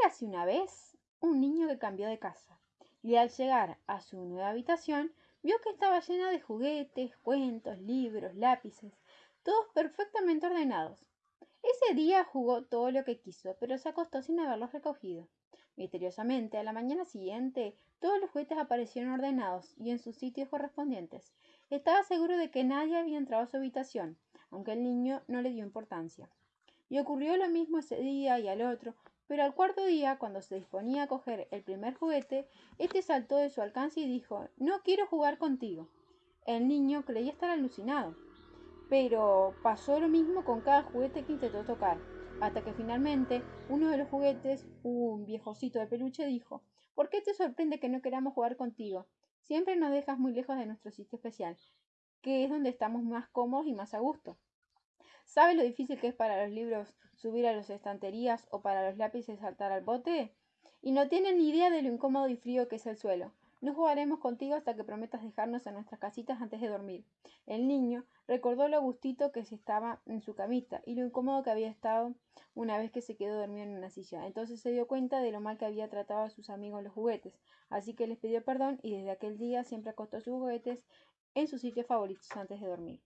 Érase una vez un niño que cambió de casa y al llegar a su nueva habitación vio que estaba llena de juguetes, cuentos, libros, lápices, todos perfectamente ordenados. Ese día jugó todo lo que quiso, pero se acostó sin haberlos recogido. Misteriosamente, a la mañana siguiente, todos los juguetes aparecieron ordenados y en sus sitios correspondientes. Estaba seguro de que nadie había entrado a su habitación, aunque el niño no le dio importancia. Y ocurrió lo mismo ese día y al otro, pero al cuarto día, cuando se disponía a coger el primer juguete, este saltó de su alcance y dijo No quiero jugar contigo. El niño creía estar alucinado. Pero pasó lo mismo con cada juguete que intentó tocar, hasta que finalmente uno de los juguetes, un viejocito de peluche, dijo ¿Por qué te sorprende que no queramos jugar contigo? Siempre nos dejas muy lejos de nuestro sitio especial, que es donde estamos más cómodos y más a gusto. ¿Sabes lo difícil que es para los libros subir a las estanterías o para los lápices saltar al bote? Y no tienen ni idea de lo incómodo y frío que es el suelo. No jugaremos contigo hasta que prometas dejarnos en nuestras casitas antes de dormir. El niño recordó lo gustito que se estaba en su camita y lo incómodo que había estado una vez que se quedó dormido en una silla. Entonces se dio cuenta de lo mal que había tratado a sus amigos los juguetes, así que les pidió perdón y desde aquel día siempre acostó sus juguetes en sus sitios favoritos antes de dormir.